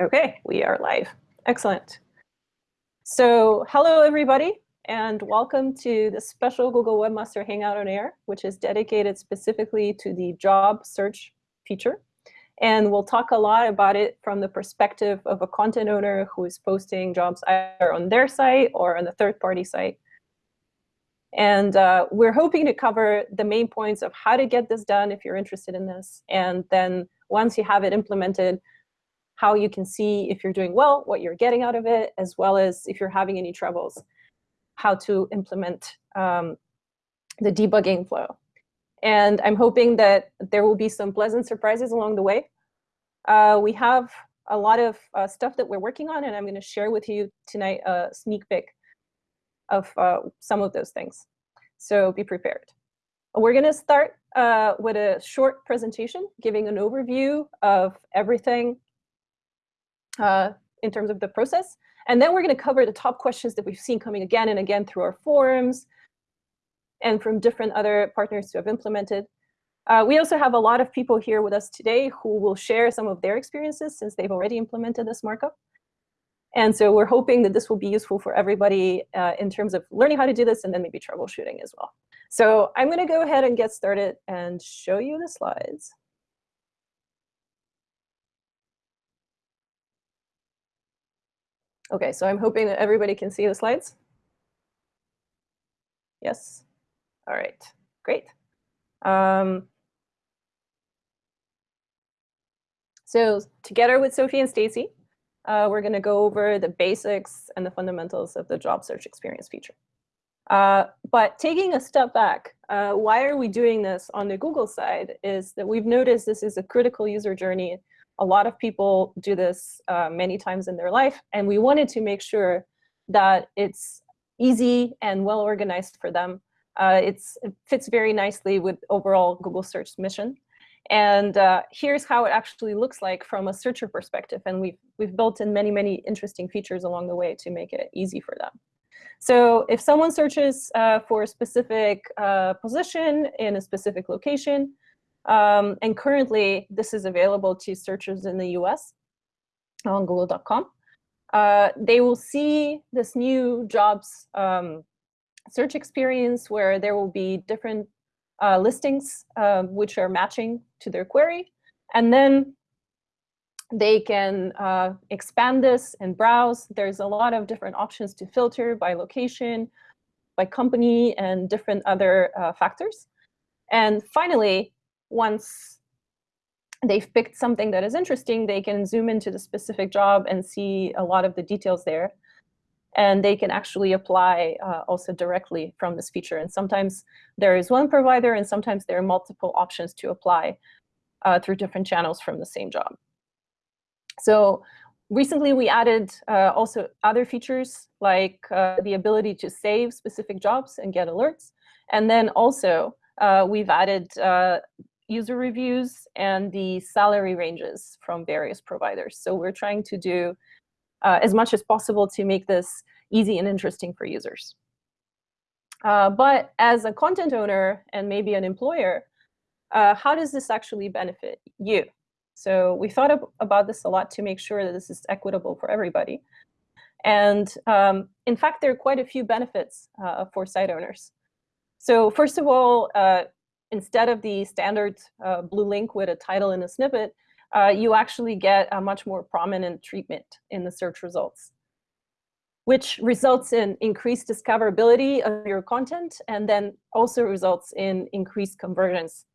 Okay, we are live. Excellent. So hello, everybody, and welcome to the special Google Webmaster Hangout on Air, which is dedicated specifically to the job search feature. And we'll talk a lot about it from the perspective of a content owner who is posting jobs either on their site or on the third-party site. And uh, we're hoping to cover the main points of how to get this done if you're interested in this. And then once you have it implemented, how you can see if you're doing well, what you're getting out of it, as well as if you're having any troubles, how to implement um, the debugging flow. And I'm hoping that there will be some pleasant surprises along the way. Uh, we have a lot of uh, stuff that we're working on, and I'm going to share with you tonight a sneak peek of uh, some of those things. So be prepared. We're going to start uh, with a short presentation giving an overview of everything uh, in terms of the process. And then we're going to cover the top questions that we've seen coming again and again through our forums and from different other partners who have implemented. Uh, we also have a lot of people here with us today who will share some of their experiences since they've already implemented this markup. And so we're hoping that this will be useful for everybody uh, in terms of learning how to do this and then maybe troubleshooting as well. So I'm going to go ahead and get started and show you the slides. OK, so I'm hoping that everybody can see the slides. Yes? All right, great. Um, so together with Sophie and Stacy, uh, we're going to go over the basics and the fundamentals of the job search experience feature. Uh, but taking a step back, uh, why are we doing this on the Google side is that we've noticed this is a critical user journey a lot of people do this uh, many times in their life, and we wanted to make sure that it's easy and well organized for them. Uh, it fits very nicely with overall Google search mission. And uh, here's how it actually looks like from a searcher perspective. And we've, we've built in many, many interesting features along the way to make it easy for them. So if someone searches uh, for a specific uh, position in a specific location, um, and currently, this is available to searchers in the US on google.com. Uh, they will see this new jobs um, search experience where there will be different uh, listings uh, which are matching to their query. And then they can uh, expand this and browse. There's a lot of different options to filter by location, by company, and different other uh, factors. And finally, once they've picked something that is interesting, they can zoom into the specific job and see a lot of the details there. And they can actually apply uh, also directly from this feature. And sometimes there is one provider, and sometimes there are multiple options to apply uh, through different channels from the same job. So recently, we added uh, also other features, like uh, the ability to save specific jobs and get alerts. And then also, uh, we've added uh, user reviews and the salary ranges from various providers. So we're trying to do uh, as much as possible to make this easy and interesting for users. Uh, but as a content owner and maybe an employer, uh, how does this actually benefit you? So we thought about this a lot to make sure that this is equitable for everybody. And um, in fact, there are quite a few benefits uh, for site owners. So first of all, uh, instead of the standard uh, blue link with a title and a snippet, uh, you actually get a much more prominent treatment in the search results, which results in increased discoverability of your content and then also results in increased conversions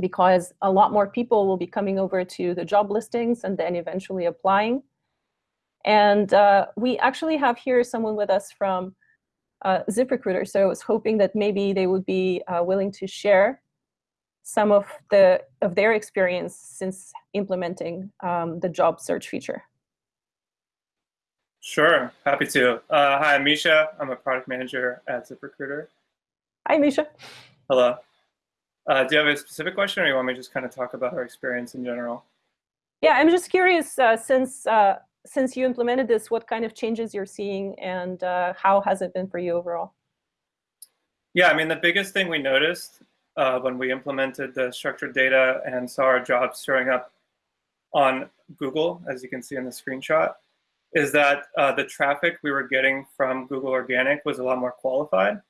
because a lot more people will be coming over to the job listings and then eventually applying. And uh, we actually have here someone with us from uh, ZipRecruiter. So I was hoping that maybe they would be uh, willing to share some of the of their experience since implementing um, the job search feature. Sure, happy to. Uh, hi, I'm Misha. I'm a product manager at ZipRecruiter. Hi, Misha. Hello. Uh, do you have a specific question, or you want me to just kind of talk about our experience in general? Yeah, I'm just curious, uh, since uh, since you implemented this, what kind of changes you're seeing and uh, how has it been for you overall? Yeah, I mean, the biggest thing we noticed uh, when we implemented the structured data and saw our jobs showing up on Google, as you can see in the screenshot, is that uh, the traffic we were getting from Google Organic was a lot more qualified.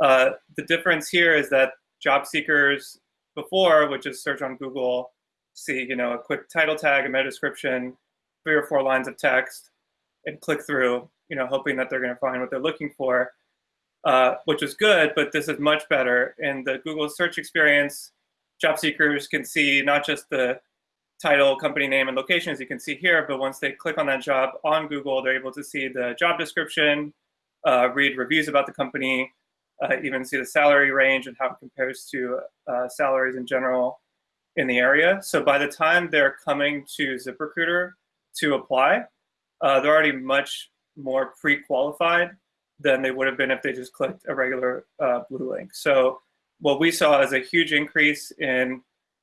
Uh, the difference here is that job seekers before, which is search on Google, see you know a quick title tag, a meta description, three or four lines of text, and click through, you know, hoping that they're going to find what they're looking for, uh, which is good. But this is much better in the Google search experience. Job seekers can see not just the title, company name, and location, as you can see here, but once they click on that job on Google, they're able to see the job description, uh, read reviews about the company, uh, even see the salary range and how it compares to uh, salaries in general in the area. So by the time they're coming to ZipRecruiter to apply, uh, they're already much more pre-qualified than they would have been if they just clicked a regular uh, blue link. So what we saw is a huge increase in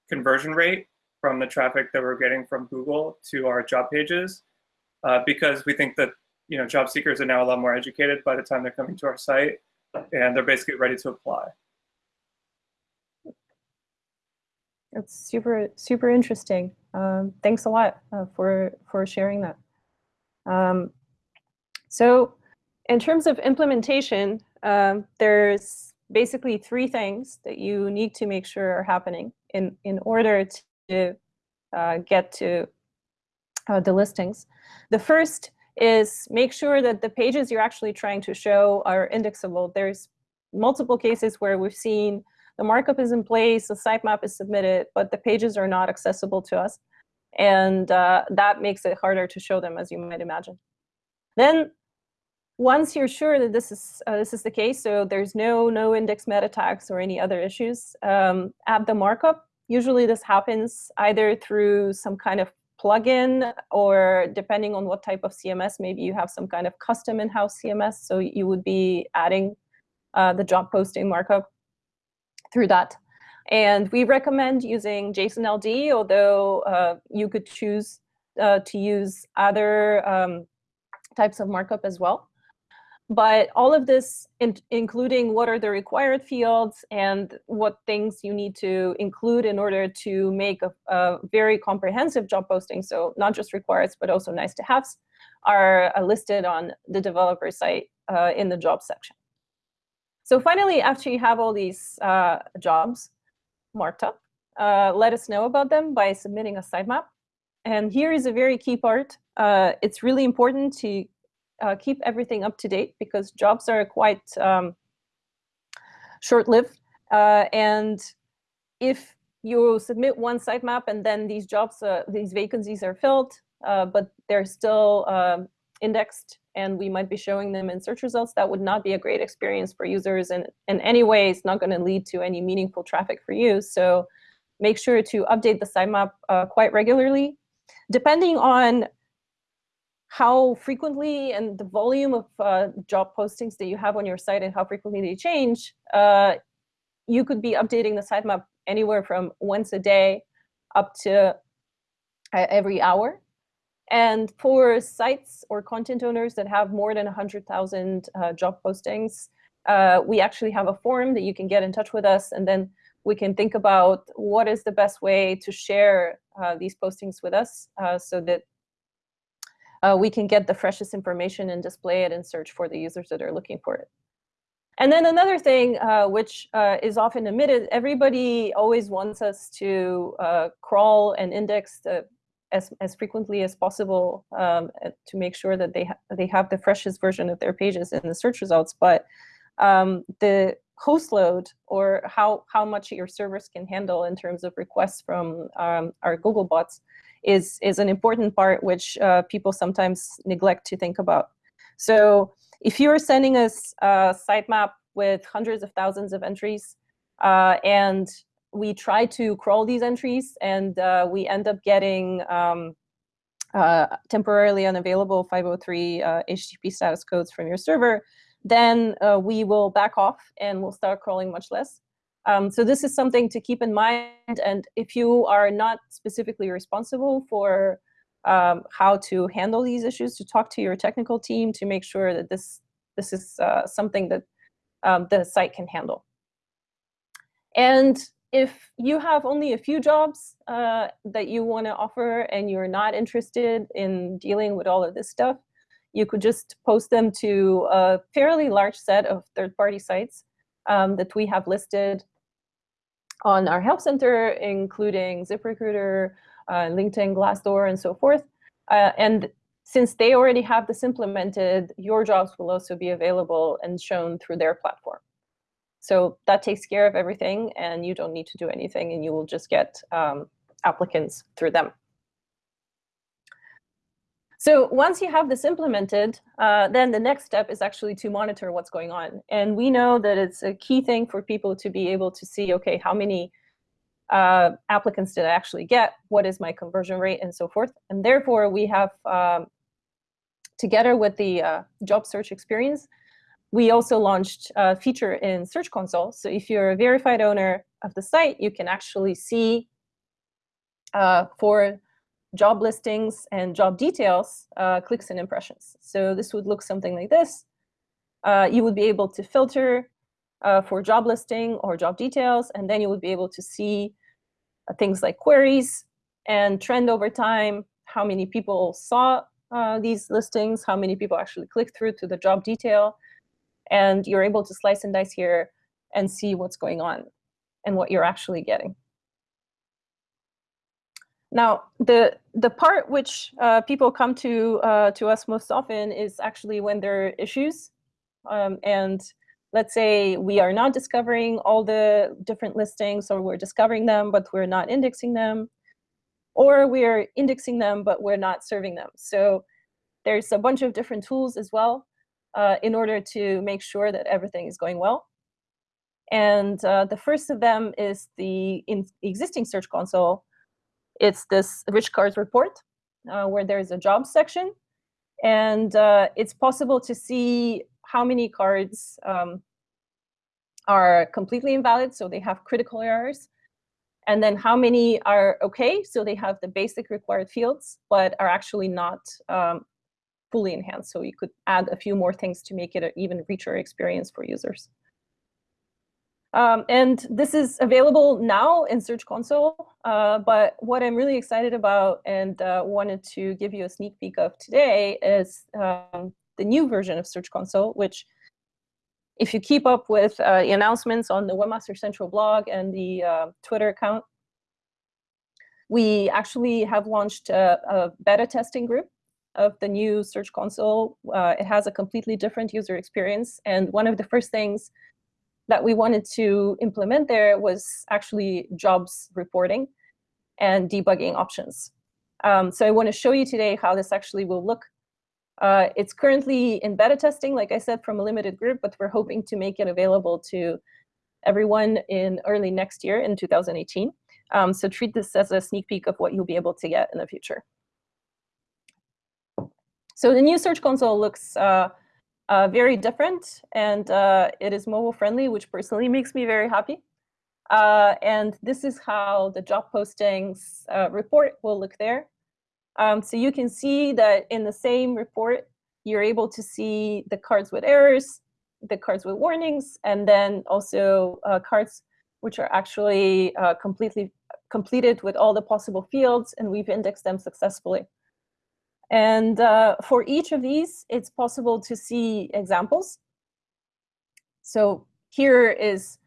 conversion rate from the traffic that we're getting from Google to our job pages uh, because we think that you know job seekers are now a lot more educated by the time they're coming to our site and they're basically ready to apply. That's super, super interesting. Um, thanks a lot uh, for, for sharing that. Um, so in terms of implementation, um, there's basically three things that you need to make sure are happening in, in order to uh, get to uh, the listings. The first is make sure that the pages you're actually trying to show are indexable. There's multiple cases where we've seen the markup is in place, the sitemap is submitted, but the pages are not accessible to us. And uh, that makes it harder to show them, as you might imagine. Then once you're sure that this is uh, this is the case, so there's no no index meta tags or any other issues, um, add the markup. Usually this happens either through some kind of plugin or depending on what type of CMS, maybe you have some kind of custom in-house CMS. So you would be adding uh, the job posting markup through that. And we recommend using JSON-LD, although uh, you could choose uh, to use other um, types of markup as well. But all of this, in, including what are the required fields and what things you need to include in order to make a, a very comprehensive job posting, so not just required, but also nice to haves, are uh, listed on the developer site uh, in the job section. So finally, after you have all these uh, jobs marked up, uh, let us know about them by submitting a sitemap. And here is a very key part. Uh, it's really important to uh, keep everything up to date because jobs are quite um, short-lived. Uh, and if you submit one sitemap and then these jobs, uh, these vacancies are filled, but they're still um, indexed and we might be showing them in search results, that would not be a great experience for users. And in any way, it's not going to lead to any meaningful traffic for you. So make sure to update the sitemap uh, quite regularly. Depending on how frequently and the volume of uh, job postings that you have on your site and how frequently they change, uh, you could be updating the sitemap anywhere from once a day up to uh, every hour. And for sites or content owners that have more than 100,000 uh, job postings, uh, we actually have a form that you can get in touch with us and then we can think about what is the best way to share uh, these postings with us so that uh, we can get the freshest information and display it and search for the users that are looking for it. And then another thing, uh, which uh, is often omitted, everybody always wants us to uh, crawl and index the, as, as frequently as possible um, to make sure that they, ha they have the freshest version of their pages in the search results. But um, the host load or how, how much your servers can handle in terms of requests from um, our Google bots is, is an important part which uh, people sometimes neglect to think about. So if you're sending us a sitemap with hundreds of thousands of entries, uh, and we try to crawl these entries, and uh, we end up getting um, uh, temporarily unavailable 503 HTTP uh, status codes from your server, then uh, we will back off and we'll start crawling much less. Um, so this is something to keep in mind. And if you are not specifically responsible for um, how to handle these issues, to talk to your technical team to make sure that this, this is uh, something that um, the site can handle. And if you have only a few jobs uh, that you want to offer and you're not interested in dealing with all of this stuff, you could just post them to a fairly large set of third-party sites um, that we have listed on our help center, including ZipRecruiter, uh, LinkedIn, Glassdoor, and so forth. Uh, and since they already have this implemented, your jobs will also be available and shown through their platform. So that takes care of everything, and you don't need to do anything, and you will just get um, applicants through them. So once you have this implemented, uh, then the next step is actually to monitor what's going on. And we know that it's a key thing for people to be able to see, okay, how many uh, applicants did I actually get? What is my conversion rate and so forth? And therefore, we have, um, together with the uh, job search experience, we also launched a feature in Search Console. So if you're a verified owner of the site, you can actually see uh, for job listings and job details, uh, clicks and impressions. So this would look something like this. Uh, you would be able to filter uh, for job listing or job details, and then you would be able to see uh, things like queries and trend over time, how many people saw uh, these listings, how many people actually clicked through to the job detail, and you're able to slice and dice here and see what's going on and what you're actually getting. Now, the the part which uh, people come to uh, to us most often is actually when there are issues, um, and let's say we are not discovering all the different listings, or we're discovering them but we're not indexing them, or we're indexing them but we're not serving them. So there's a bunch of different tools as well uh, in order to make sure that everything is going well. And uh, the first of them is the existing Search Console, it's this rich cards report uh, where there's a job section. And uh, it's possible to see how many cards um, are completely invalid, so they have critical errors. And then how many are OK, so they have the basic required fields, but are actually not um, fully enhanced. So you could add a few more things to make it an even richer experience for users. Um, and this is available now in Search Console, uh, but what I'm really excited about and uh, wanted to give you a sneak peek of today is um, the new version of Search Console, which if you keep up with uh, the announcements on the Webmaster Central blog and the uh, Twitter account, we actually have launched a, a, beta testing group of the new Search Console. Uh, it has a completely different user experience. And one of the first things that we wanted to implement there was actually jobs reporting and debugging options. Um, so I want to show you today how this actually will look. Uh, it's currently in beta testing, like I said, from a limited group, but we're hoping to make it available to everyone in early next year in 2018. Um, so treat this as a sneak peek of what you'll be able to get in the future. So the new Search Console looks uh, uh, very different, and uh, it is mobile friendly, which personally makes me very happy. Uh, and this is how the job postings uh, report will look there. Um, so you can see that in the same report, you're able to see the cards with errors, the cards with warnings, and then also uh, cards which are actually completely completed with all the possible fields, and we've indexed them successfully. And uh, for each of these, it's possible to see examples. So here is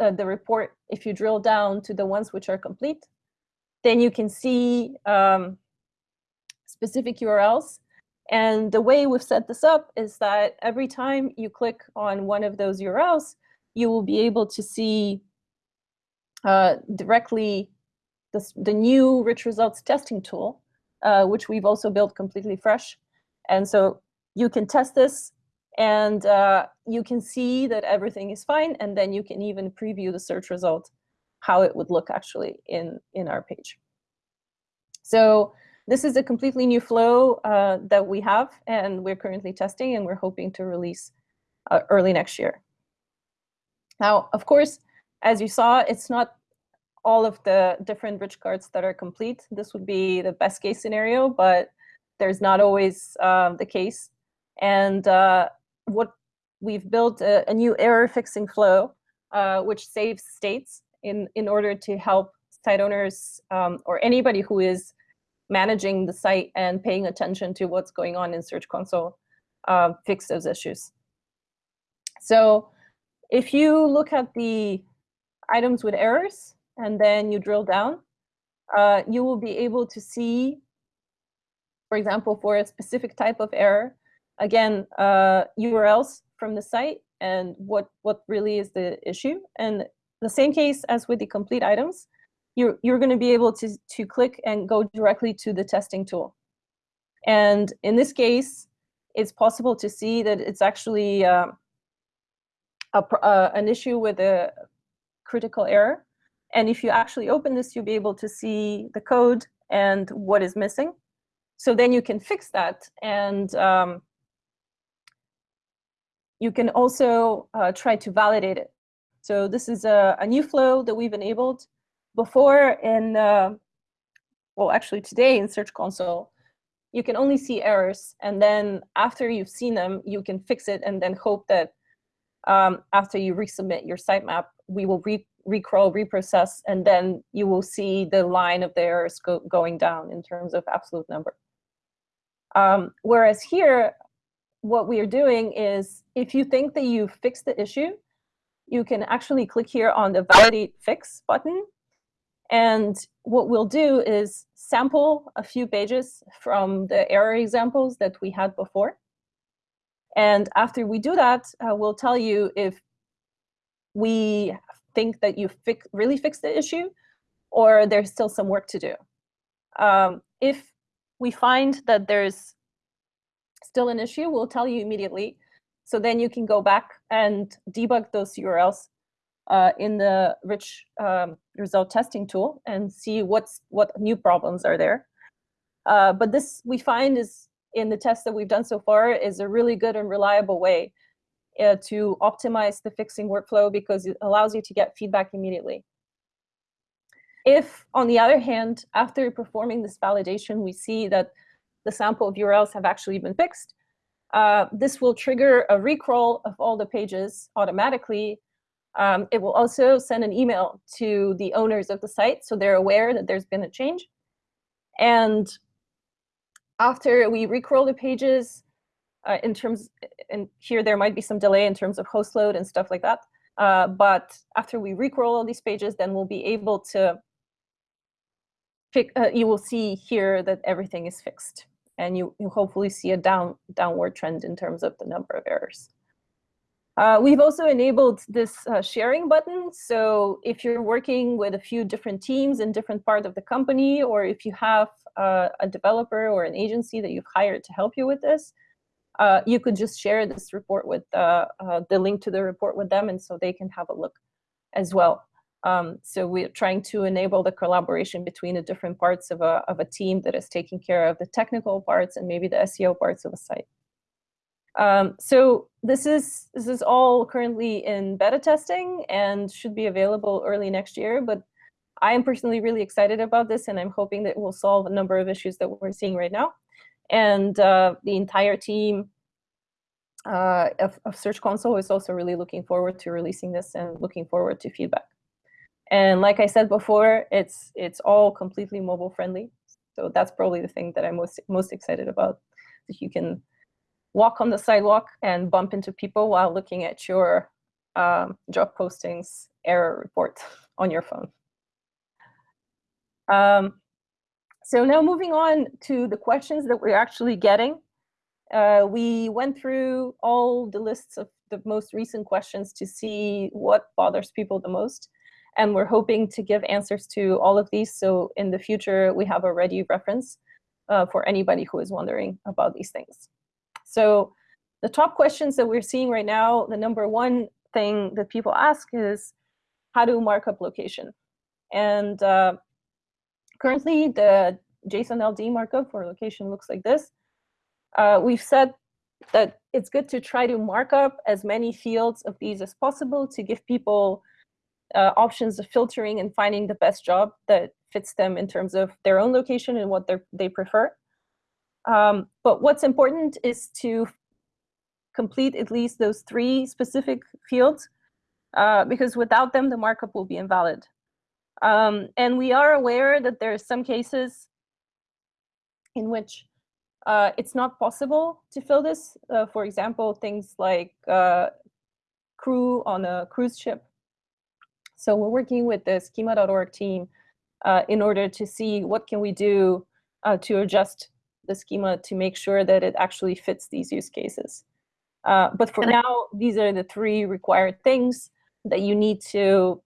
uh, the report. If you drill down to the ones which are complete, then you can see um, specific URLs. And the way we've set this up is that every time you click on one of those URLs, you will be able to see uh, directly the new rich results testing tool uh, which we've also built completely fresh. And so you can test this and uh, you can see that everything is fine. And then you can even preview the search result, how it would look actually in, in our page. So this is a completely new flow uh, that we have and we're currently testing and we're hoping to release uh, early next year. Now, of course, as you saw, it's not all of the different rich cards that are complete. This would be the best case scenario, but there's not always um, the case. And uh, what we've built a, a, new error fixing flow, uh, which saves states in, in order to help site owners um, or anybody who is managing the site and paying attention to what's going on in Search Console uh, fix those issues. So if you look at the items with errors and then you drill down, uh, you will be able to see, for example, for a specific type of error, again, uh, URLs from the site and what, what really is the issue. And the same case as with the complete items, you're, you're going to be able to, to click and go directly to the testing tool. And in this case, it's possible to see that it's actually uh, a, uh, an issue with a critical error. And if you actually open this, you'll be able to see the code and what is missing. So then you can fix that. And um, you can also uh, try to validate it. So this is a, a, new flow that we've enabled before in, uh, well, actually today in Search Console, you can only see errors. And then after you've seen them, you can fix it and then hope that um, after you resubmit your sitemap, we will re recrawl, reprocess, and then you will see the line of the errors go going down in terms of absolute number. Um, whereas here, what we are doing is if you think that you fixed the issue, you can actually click here on the validate fix button. And what we'll do is sample a few pages from the error examples that we had before. And after we do that, uh, we'll tell you if we think that you fix, really fixed the issue or there's still some work to do. Um, if we find that there's still an issue, we'll tell you immediately. So then you can go back and debug those URLs uh, in the rich um, result testing tool and see what's what new problems are there. Uh, but this we find is in the tests that we've done so far is a really good and reliable way uh, to optimize the fixing workflow because it allows you to get feedback immediately. If, on the other hand, after performing this validation, we see that the sample of URLs have actually been fixed, uh, this will trigger a recrawl of all the pages automatically. Um, it will also send an email to the owners of the site so they're aware that there's been a change. And after we recrawl the pages, uh, in terms, and here there might be some delay in terms of host load and stuff like that. Uh, but after we recrawl all these pages, then we'll be able to, pick, uh, you will see here that everything is fixed. And you, you hopefully see a down downward trend in terms of the number of errors. Uh, we've also enabled this uh, sharing button. So if you're working with a few different teams in different parts of the company, or if you have uh, a developer or an agency that you've hired to help you with this, uh, you could just share this report with uh, uh, the link to the report with them, and so they can have a look as well. Um, so we're trying to enable the collaboration between the different parts of a, of a team that is taking care of the technical parts and maybe the SEO parts of a site. Um, so this is this is all currently in beta testing and should be available early next year. But I am personally really excited about this, and I'm hoping that it will solve a number of issues that we're seeing right now. And uh, the entire team uh, of, of, Search Console is also really looking forward to releasing this and looking forward to feedback. And like I said before, it's it's all completely mobile friendly. So that's probably the thing that I'm most most excited about. That you can walk on the sidewalk and bump into people while looking at your um, job postings error report on your phone. Um, so now moving on to the questions that we're actually getting. Uh, we went through all the lists of the most recent questions to see what bothers people the most. And we're hoping to give answers to all of these. So in the future, we have a ready reference uh, for anybody who is wondering about these things. So the top questions that we're seeing right now, the number one thing that people ask is how to mark up location. And uh, currently the JSON LD markup for location looks like this. Uh, we've said that it's good to try to mark up as many fields of these as possible to give people uh, options of filtering and finding the best job that fits them in terms of their own location and what they prefer. Um, but what's important is to complete at least those three specific fields uh, because without them, the markup will be invalid. Um, and we are aware that there are some cases in which uh, it's not possible to fill this. Uh, for example, things like uh, crew on a cruise ship. So we're working with the schema.org team uh, in order to see what can we do uh, to adjust the schema to make sure that it actually fits these use cases. Uh, but for now, these are the three required things that you need to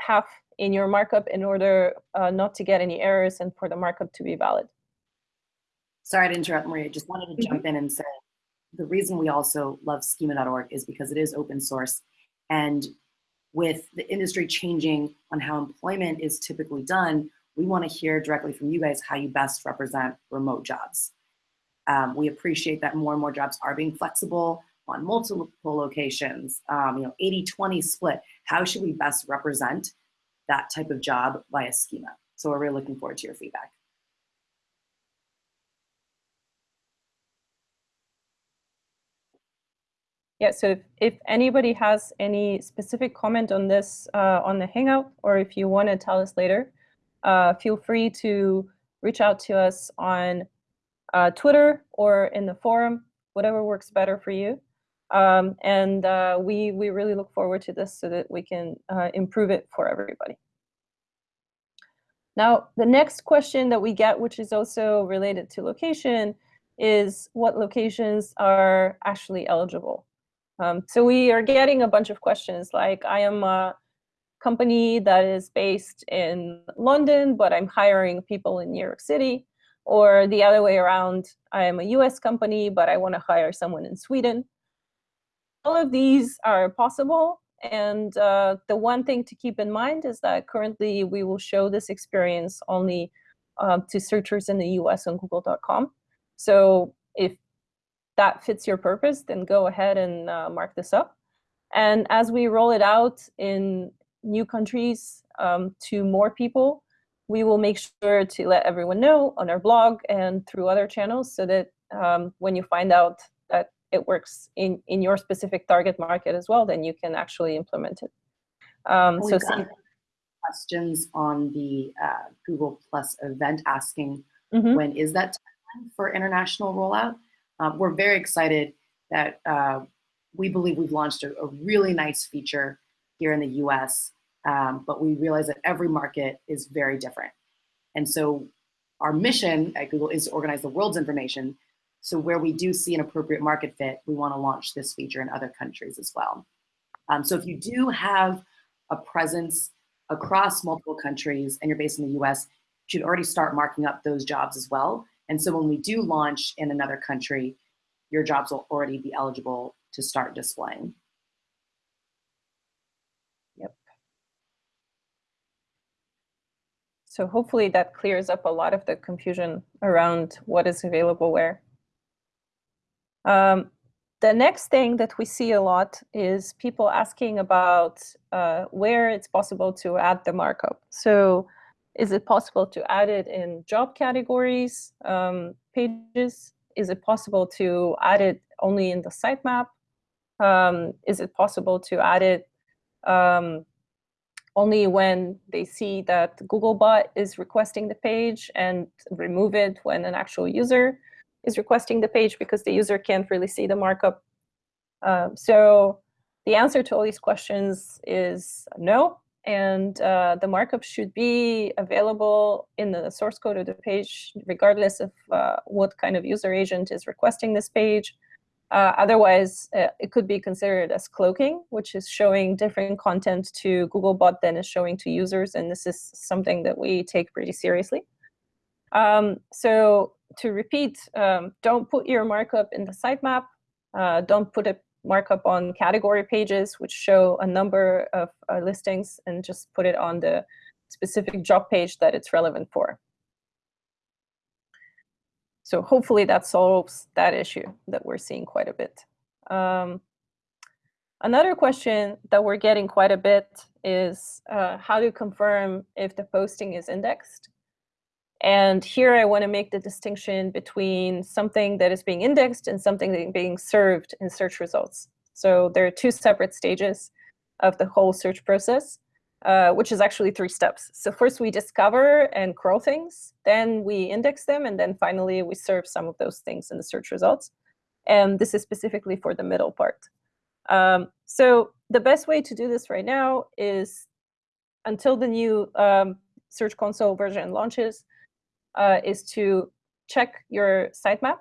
have in your markup in order uh, not to get any errors and for the markup to be valid. Sorry to interrupt, Maria. Just wanted to mm -hmm. jump in and say the reason we also love schema.org is because it is open source. And with the industry changing on how employment is typically done, we want to hear directly from you guys how you best represent remote jobs. Um, we appreciate that more and more jobs are being flexible on multiple locations, um, you know, 80-20 split. How should we best represent that type of job via schema? So we're really looking forward to your feedback. Yeah, so if, if anybody has any specific comment on this uh, on the Hangout, or if you want to tell us later, uh, feel free to reach out to us on uh, Twitter or in the forum, whatever works better for you. Um, and uh, we, we really look forward to this so that we can uh, improve it for everybody. Now, the next question that we get, which is also related to location, is what locations are actually eligible. Um, so we are getting a bunch of questions like, I am a company that is based in London, but I'm hiring people in New York City. Or the other way around, I am a US company, but I want to hire someone in Sweden. All of these are possible. And uh, the one thing to keep in mind is that currently we will show this experience only um, to searchers in the US on google.com. So if that fits your purpose, then go ahead and uh, mark this up. And as we roll it out in new countries um, to more people, we will make sure to let everyone know on our blog and through other channels so that um, when you find out it works in, in your specific target market as well, then you can actually implement it. Um, so questions on the uh, Google Plus event asking mm -hmm. when is that time for international rollout? Um, we're very excited that uh, we believe we've launched a, a, really nice feature here in the US um, but we realize that every market is very different. And so our mission at Google is to organize the world's information. So where we do see an appropriate market fit, we want to launch this feature in other countries as well. Um, so if you do have a presence across multiple countries and you're based in the US, you should already start marking up those jobs as well. And so when we do launch in another country, your jobs will already be eligible to start displaying. Yep. So hopefully that clears up a lot of the confusion around what is available where. Um, the next thing that we see a lot is people asking about uh, where it's possible to add the markup. So is it possible to add it in job categories, um, pages? Is it possible to add it only in the sitemap? Um, is it possible to add it um, only when they see that Googlebot is requesting the page and remove it when an actual user is requesting the page because the user can't really see the markup. Um, so the answer to all these questions is no. And uh, the markup should be available in the source code of the page, regardless of uh, what kind of user agent is requesting this page. Uh, otherwise, uh, it could be considered as cloaking, which is showing different content to Googlebot than is showing to users. And this is something that we take pretty seriously. Um, so to repeat, um, don't put your markup in the sitemap. Uh, don't put a markup on category pages, which show a number of uh, listings, and just put it on the specific job page that it's relevant for. So hopefully that solves that issue that we're seeing quite a bit. Um, another question that we're getting quite a bit is uh, how to confirm if the posting is indexed. And here I want to make the distinction between something that is being indexed and something that is being served in search results. So there are two separate stages. of the whole search process, uh, which is actually three steps. So first we discover and crawl things, then we index them, and then finally we serve some of those things in the search results. And this is specifically for the middle part. Um, so the best way to do this right now is until the new um, Search Console version launches, uh, is to check your sitemap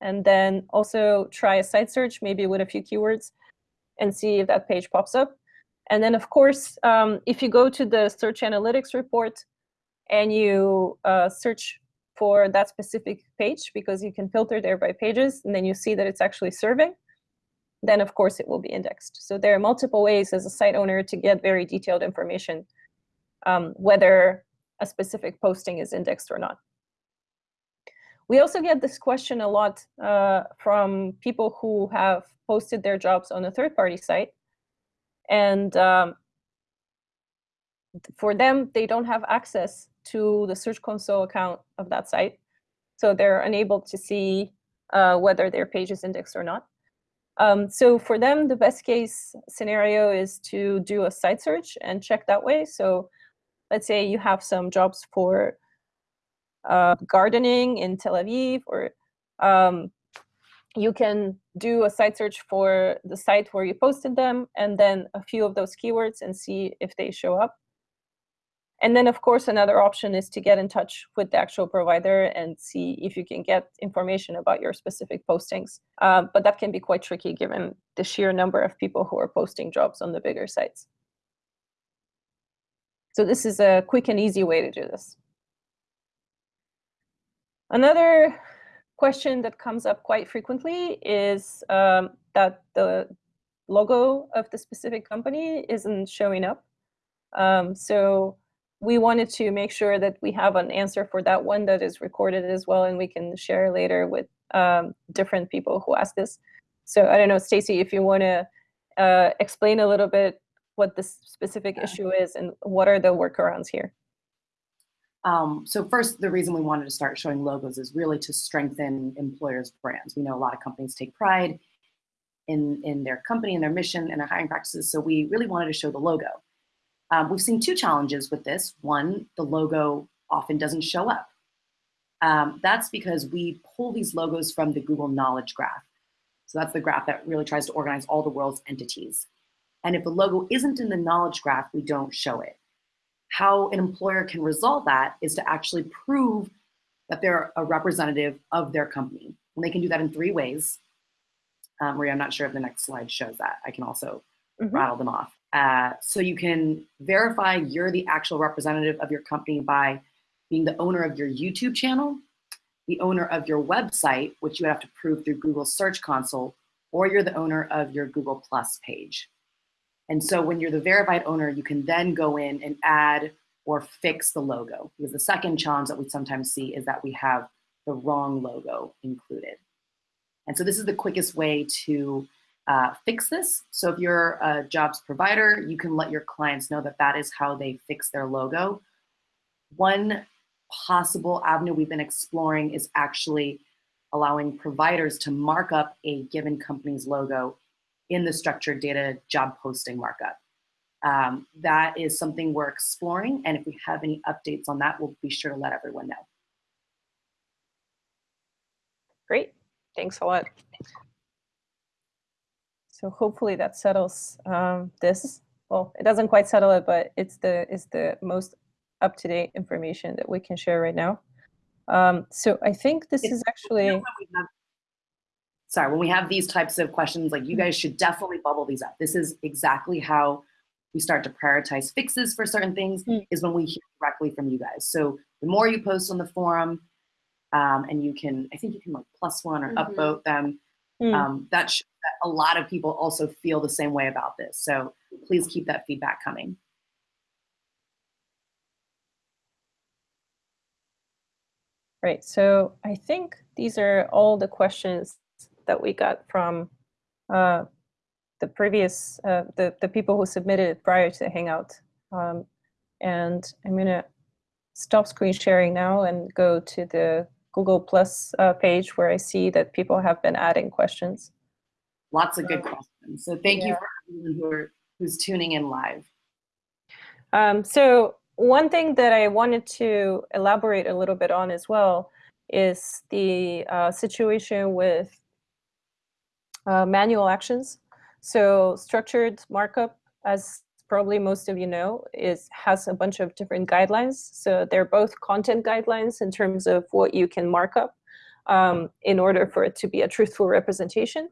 and then also try a site search, maybe with a few keywords, and see if that page pops up. And then, of course, um, if you go to the Search Analytics report and you uh, search for that specific page, because you can filter there by pages, and then you see that it's actually serving, then of course it will be indexed. So there are multiple ways as a site owner to get very detailed information, um, whether a specific posting is indexed or not. We also get this question a lot uh, from people who have posted their jobs on a third-party site. And um, for them, they don't have access to the Search Console account of that site. So they're unable to see uh, whether their page is indexed or not. Um, so for them, the best case scenario is to do a site search and check that way. So let's say you have some jobs for uh, gardening in Tel Aviv, or um, you can do a site search for the site where you posted them, and then a few of those keywords and see if they show up. And then, of course, another option is to get in touch with the actual provider and see if you can get information about your specific postings. Uh, but that can be quite tricky given the sheer number of people who are posting jobs on the bigger sites. So this is a quick and easy way to do this. Another question that comes up quite frequently is um, that the logo of the specific company isn't showing up. Um, so we wanted to make sure that we have an answer for that one that is recorded as well, and we can share later with um, different people who ask this. So I don't know, Stacy, if you want to uh, explain a little bit what this specific issue is and what are the workarounds here. Um, so first, the reason we wanted to start showing logos is really to strengthen employers' brands. We know a lot of companies take pride in, in their company and their mission and their hiring practices, so we really wanted to show the logo. Um, we've seen two challenges with this. One, the logo often doesn't show up. Um, that's because we pull these logos from the Google Knowledge Graph. So that's the graph that really tries to organize all the world's entities. And if the logo isn't in the Knowledge Graph, we don't show it how an employer can resolve that is to actually prove that they're a representative of their company. And they can do that in three ways. Um, Maria, I'm not sure if the next slide shows that. I can also mm -hmm. rattle them off. Uh, so you can verify you're the actual representative of your company by being the owner of your YouTube channel, the owner of your website, which you have to prove through Google Search Console, or you're the owner of your Google Plus page. And so when you're the verified owner, you can then go in and add or fix the logo. Because the second challenge that we sometimes see is that we have the wrong logo included. And so this is the quickest way to uh, fix this. So if you're a jobs provider, you can let your clients know that that is how they fix their logo. One possible avenue we've been exploring is actually allowing providers to mark up a given company's logo in the structured data job posting markup. Um, that is something we're exploring, and if we have any updates on that, we'll be sure to let everyone know. Great, thanks a lot. So hopefully that settles um, this. Well, it doesn't quite settle it, but it's the it's the most up-to-date information that we can share right now. Um, so I think this it's, is actually sorry, when we have these types of questions, like you guys should definitely bubble these up. This is exactly how we start to prioritize fixes for certain things mm. is when we hear directly from you guys. So the more you post on the forum, um, and you can, I think you can like plus one or mm -hmm. upvote them. Mm. Um, that, that a lot of people also feel the same way about this. So please keep that feedback coming. Right, so I think these are all the questions that we got from uh, the previous, uh, the, the people who submitted it prior to the Hangout. Um, and I'm gonna stop screen sharing now and go to the Google Plus uh, page where I see that people have been adding questions. Lots of good questions. So thank yeah. you for everyone who are who's tuning in live. Um, so one thing that I wanted to elaborate a little bit on as well is the uh, situation with uh, manual actions. So structured markup, as probably most of you know, is has a bunch of different guidelines. So they're both content guidelines in terms of what you can mark up um, in order for it to be a truthful representation.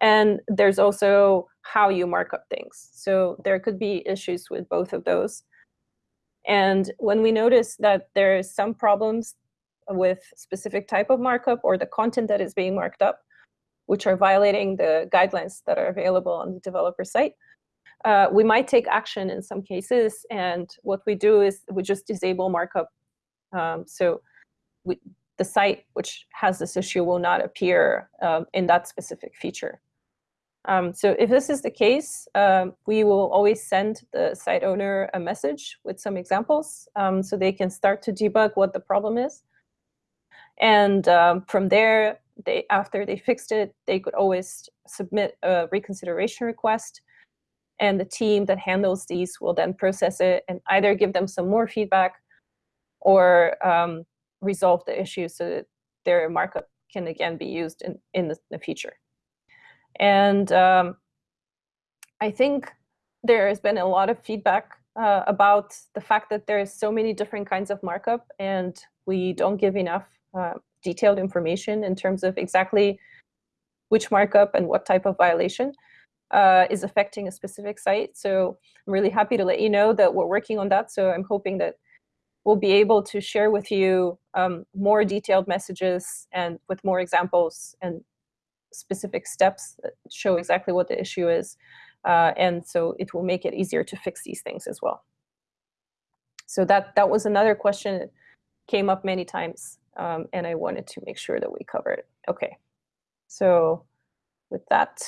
And there's also how you mark up things. So there could be issues with both of those. And when we notice that there is some problems with specific type of markup or the content that is being marked up, which are violating the guidelines that are available on the developer site, uh, we might take action in some cases. And what we do is we just disable markup. Um, so we, the site which has this issue will not appear um, in that specific feature. Um, so if this is the case, um, we will always send the site owner a message with some examples um, so they can start to debug what the problem is. And um, from there, they after they fixed it, they could always submit a reconsideration request. And the team that handles these will then process it and either give them some more feedback or um, resolve the issue so that their markup can again be used in, in the, the future. And um, I think there has been a lot of feedback uh, about the fact that there's so many different kinds of markup and we don't give enough uh, detailed information in terms of exactly which markup and what type of violation uh, is affecting a specific site. So I'm really happy to let you know that we're working on that. So I'm hoping that we'll be able to share with you um, more detailed messages and with more examples and specific steps that show exactly what the issue is. Uh, and so it will make it easier to fix these things as well. So that, that was another question that came up many times, um, and I wanted to make sure that we cover it. Okay, so with that,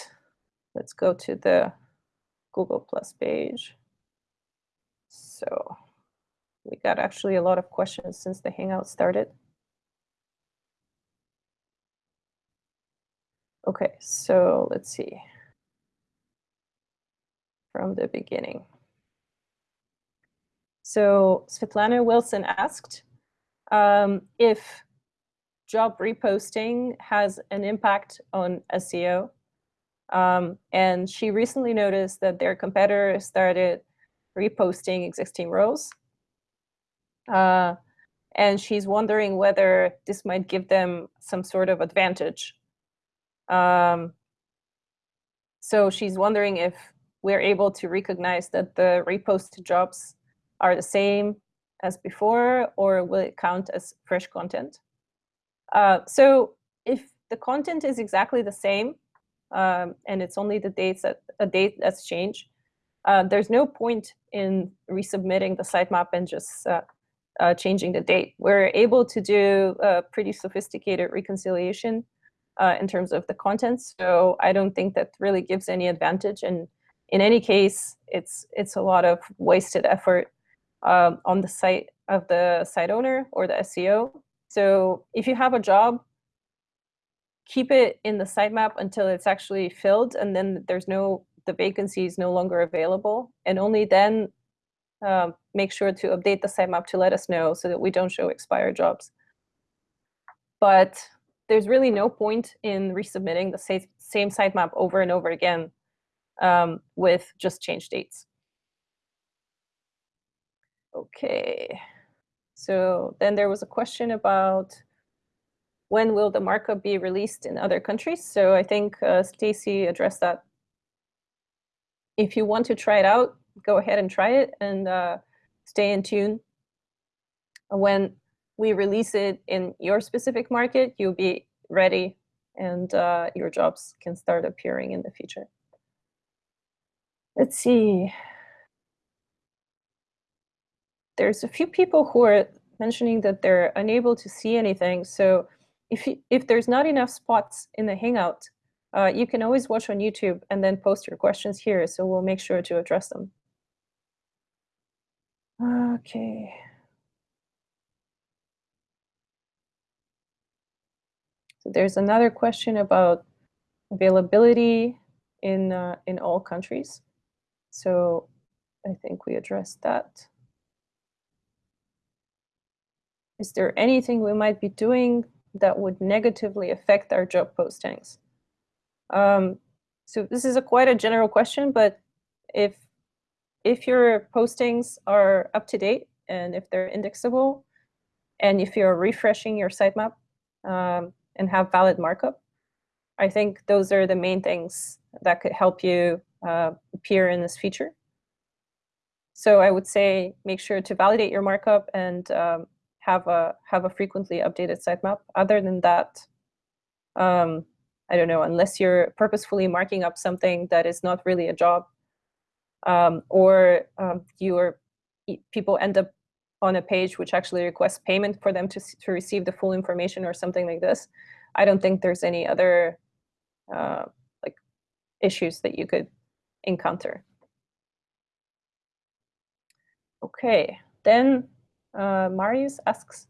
let's go to the Google Plus page. So we got actually a lot of questions since the Hangout started. Okay, so let's see. From the beginning. So Svetlana Wilson asked um, if job reposting has an impact on SEO. Um, and she recently noticed that their competitor started reposting existing roles. Uh, and she's wondering whether this might give them some sort of advantage um, so she's wondering if we're able to recognize that the reposted jobs are the same as before, or will it count as fresh content? Uh, so if the content is exactly the same, um, and it's only the dates that a date that's changed, uh, there's no point in resubmitting the sitemap and just uh, uh, changing the date. We're able to do a pretty sophisticated reconciliation uh, in terms of the content. So I don't think that really gives any advantage. And in any case, it's it's a lot of wasted effort um, on the site of the site owner or the SEO. So if you have a job, keep it in the sitemap until it's actually filled, and then there's no the vacancy is no longer available, and only then um, make sure to update the sitemap to let us know so that we don't show expired jobs. But there's really no point in resubmitting the same, sitemap over and over again um, with just change dates. Okay, so then there was a question about when will the markup be released in other countries? So I think uh, Stacy addressed that. If you want to try it out, go ahead and try it and uh, stay in tune. When we release it in your specific market, you'll be ready and uh, your jobs can start appearing in the future. Let's see. There's a few people who are mentioning that they're unable to see anything. So if, you, if there's not enough spots in the Hangout, uh, you can always watch on YouTube and then post your questions here. So we'll make sure to address them. Okay. So there's another question about availability in uh, in all countries. So I think we addressed that. Is there anything we might be doing that would negatively affect our job postings? Um, so this is a quite a general question, but if if your postings are up to date and if they're indexable, and if you're refreshing your sitemap um, and have valid markup, I think those are the main things that could help you uh, appear in this feature. So I would say make sure to validate your markup and um, have a have a frequently updated sitemap. Other than that, um, I don't know, unless you're purposefully marking up something that is not really a job, um, or um, your people end up on a page which actually requests payment for them to, to receive the full information or something like this, I don't think there's any other uh, like issues that you could encounter. Okay, then uh, Marius asks,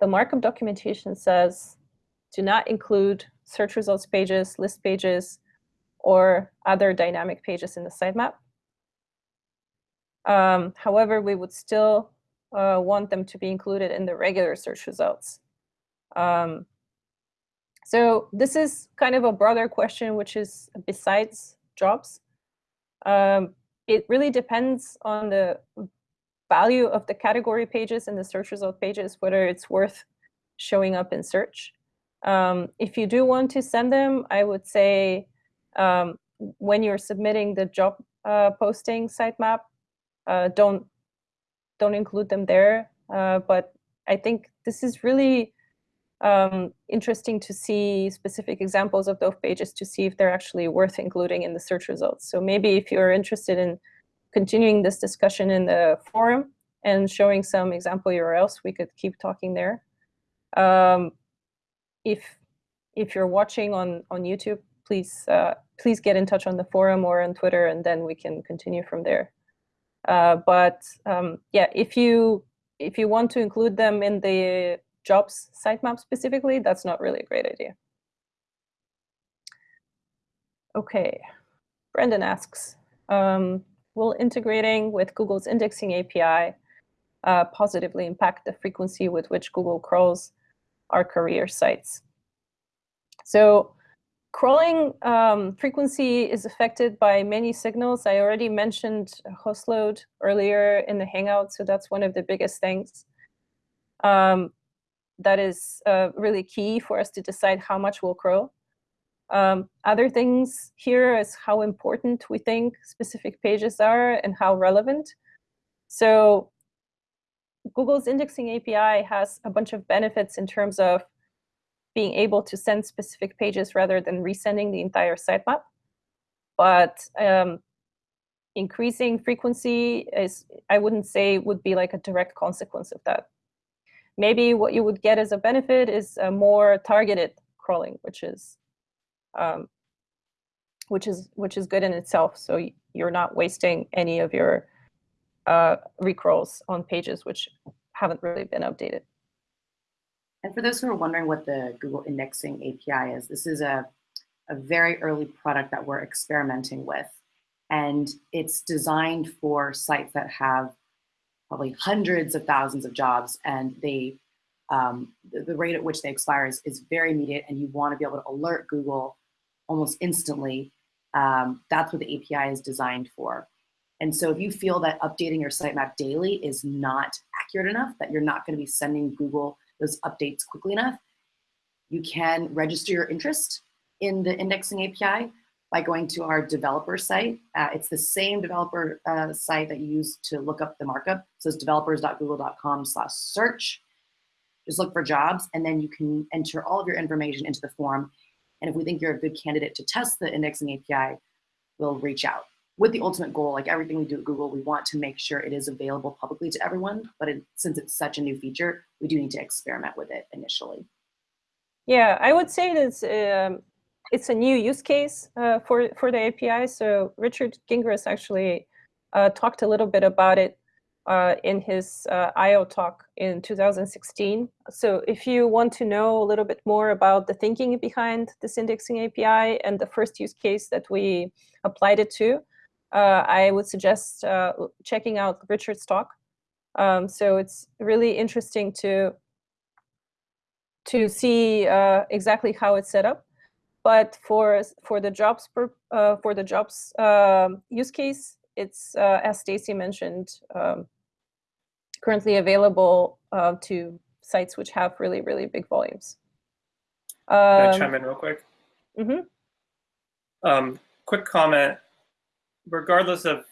the markup documentation says, do not include search results pages, list pages, or other dynamic pages in the sitemap. Um, however, we would still uh, want them to be included in the regular search results. Um, so this is kind of a broader question, which is besides jobs. Um, it really depends on the value of the category pages and the search result pages, whether it's worth showing up in search. Um, if you do want to send them, I would say um, when you're submitting the job uh, posting sitemap, uh, don't don't include them there. Uh, but I think this is really um, interesting to see specific examples of those pages to see if they're actually worth including in the search results. So maybe if you're interested in continuing this discussion in the forum and showing some example URLs, we could keep talking there. Um, if if you're watching on on YouTube, please uh, please get in touch on the forum or on Twitter, and then we can continue from there. Uh, but um, yeah, if you if you want to include them in the jobs sitemap specifically, that's not really a great idea. Okay, Brendan asks, um, will integrating with Google's indexing API uh, positively impact the frequency with which Google crawls our career sites? So Crawling um, frequency is affected by many signals. I already mentioned host load earlier in the Hangout, so that's one of the biggest things. Um, that is uh, really key for us to decide how much we'll crawl. Um, other things here is how important we think specific pages are and how relevant. So Google's indexing API has a bunch of benefits in terms of being able to send specific pages rather than resending the entire sitemap. But um, increasing frequency is, I wouldn't say would be like a direct consequence of that. Maybe what you would get as a benefit is a more targeted crawling, which is um, which is which is good in itself. So you're not wasting any of your uh, recrawls on pages which haven't really been updated. And for those who are wondering what the Google Indexing API is, this is a, a very early product that we're experimenting with. And it's designed for sites that have probably hundreds of thousands of jobs and they um, the, the, rate at which they expire is, is very immediate and you want to be able to alert Google almost instantly. Um, that's what the API is designed for. And so if you feel that updating your sitemap daily is not accurate enough, that you're not going to be sending Google those updates quickly enough, you can register your interest in the indexing API by going to our developer site. Uh, it's the same developer uh, site that you use to look up the markup. So it's developers.google.com slash search. Just look for jobs and then you can enter all of your information into the form. And if we think you're a good candidate to test the indexing API, we'll reach out with the ultimate goal, like everything we do at Google, we want to make sure it is available publicly to everyone. But it, since it's such a new feature, we do need to experiment with it initially. Yeah, I would say that um, it's a new use case uh, for, for the API. So Richard Gingras actually uh, talked a little bit about it uh, in his uh, I/O talk in 2016. So if you want to know a little bit more about the thinking behind this indexing API and the first use case that we applied it to, uh, I would suggest uh, checking out Richard's talk. Um, so it's really interesting to to see uh, exactly how it's set up. But for for the jobs per, uh, for the jobs um, use case, it's uh, as Stacy mentioned, um, currently available uh, to sites which have really really big volumes. Can I Um, chime in real quick? mhm. Um, quick comment. Regardless of